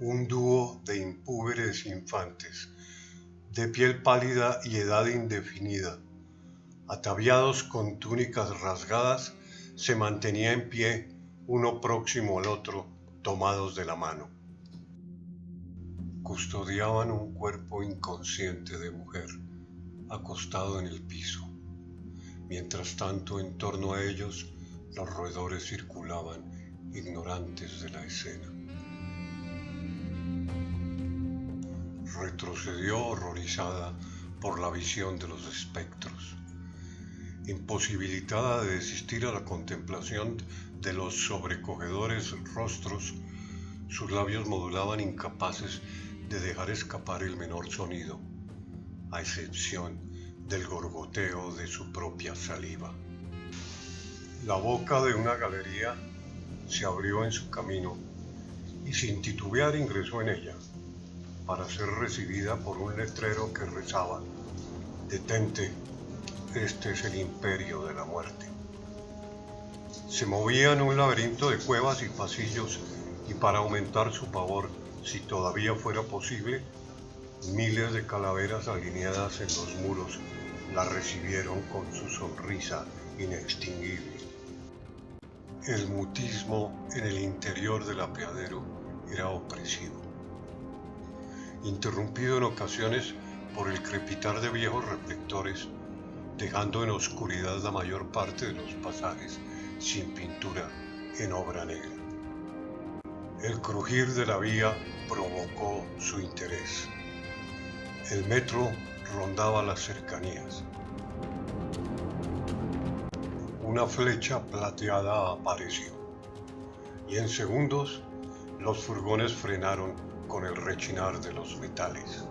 un dúo de impúberes infantes, de piel pálida y edad indefinida, ataviados con túnicas rasgadas, se mantenía en pie, uno próximo al otro, tomados de la mano. Custodiaban un cuerpo inconsciente de mujer, acostado en el piso. Mientras tanto, en torno a ellos, los roedores circulaban, ignorantes de la escena. Retrocedió horrorizada por la visión de los espectros. Imposibilitada de desistir a la contemplación de los sobrecogedores rostros, sus labios modulaban incapaces de dejar escapar el menor sonido, a excepción del gorgoteo de su propia saliva. La boca de una galería se abrió en su camino y sin titubear ingresó en ella para ser recibida por un letrero que rezaba, Detente, este es el imperio de la muerte. Se movía en un laberinto de cuevas y pasillos y para aumentar su pavor, si todavía fuera posible, miles de calaveras alineadas en los muros la recibieron con su sonrisa inextinguible. El mutismo en el interior del apeadero era opresivo interrumpido en ocasiones por el crepitar de viejos reflectores, dejando en oscuridad la mayor parte de los pasajes sin pintura en obra negra. El crujir de la vía provocó su interés. El metro rondaba las cercanías. Una flecha plateada apareció y en segundos los furgones frenaron con el rechinar de los metales.